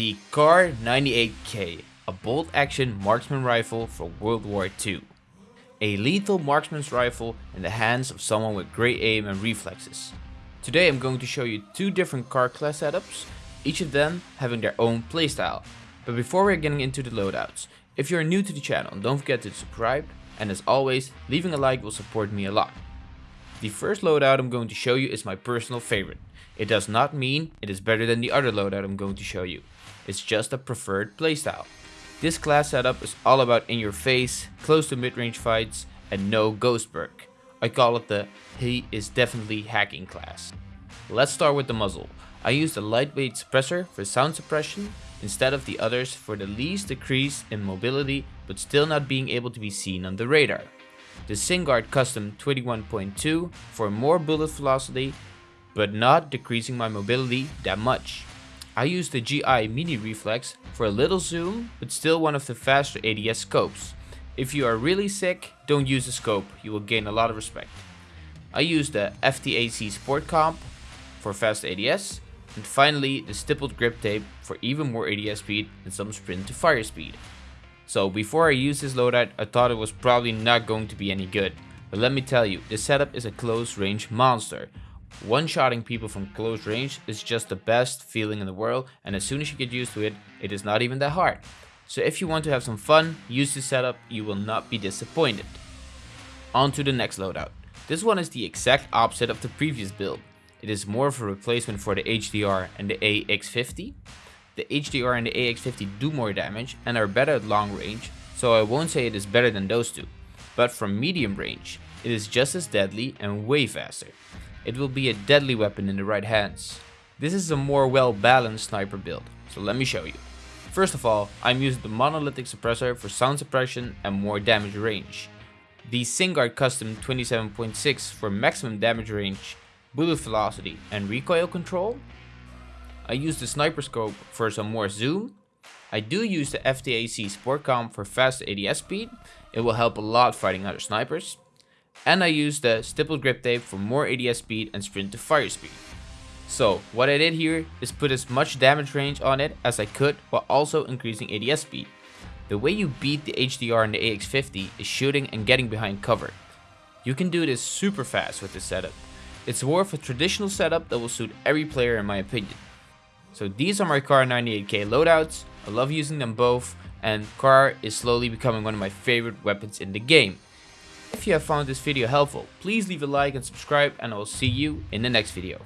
The Kar 98K, a bolt action marksman rifle for World War II. A lethal marksman's rifle in the hands of someone with great aim and reflexes. Today I'm going to show you two different Kar class setups, each of them having their own playstyle. But before we're getting into the loadouts, if you're new to the channel don't forget to subscribe and as always leaving a like will support me a lot. The first loadout I'm going to show you is my personal favorite. It does not mean it is better than the other loadout I'm going to show you. It's just a preferred playstyle. This class setup is all about in your face, close to mid-range fights and no ghost perk. I call it the he is definitely hacking class. Let's start with the muzzle. I used a lightweight suppressor for sound suppression instead of the others for the least decrease in mobility but still not being able to be seen on the radar. The Singuard Custom 21.2 for more bullet velocity but not decreasing my mobility that much. I used the GI Mini Reflex for a little zoom but still one of the faster ADS scopes. If you are really sick, don't use the scope, you will gain a lot of respect. I used the FTAC Sport Comp for fast ADS and finally the stippled grip tape for even more ADS speed and some sprint to fire speed. So before I used this loadout I thought it was probably not going to be any good. But let me tell you, this setup is a close range monster. One-shotting people from close range is just the best feeling in the world and as soon as you get used to it, it is not even that hard. So if you want to have some fun, use this setup, you will not be disappointed. On to the next loadout. This one is the exact opposite of the previous build. It is more of a replacement for the HDR and the AX50. The HDR and the AX50 do more damage and are better at long range, so I won't say it is better than those two. But from medium range, it is just as deadly and way faster. It will be a deadly weapon in the right hands. This is a more well balanced sniper build, so let me show you. First of all, I'm using the monolithic suppressor for sound suppression and more damage range. The Singuard Custom 27.6 for maximum damage range bullet velocity and recoil control. I use the sniper scope for some more zoom. I do use the FTAC Sport Comp for fast ADS speed, it will help a lot fighting other snipers. And I use the stippled grip tape for more ADS speed and sprint to fire speed. So what I did here is put as much damage range on it as I could while also increasing ADS speed. The way you beat the HDR and the AX50 is shooting and getting behind cover. You can do this super fast with this setup it's more of a traditional setup that will suit every player in my opinion. So these are my Kar 98K loadouts, I love using them both, and Kar is slowly becoming one of my favorite weapons in the game. If you have found this video helpful, please leave a like and subscribe and I will see you in the next video.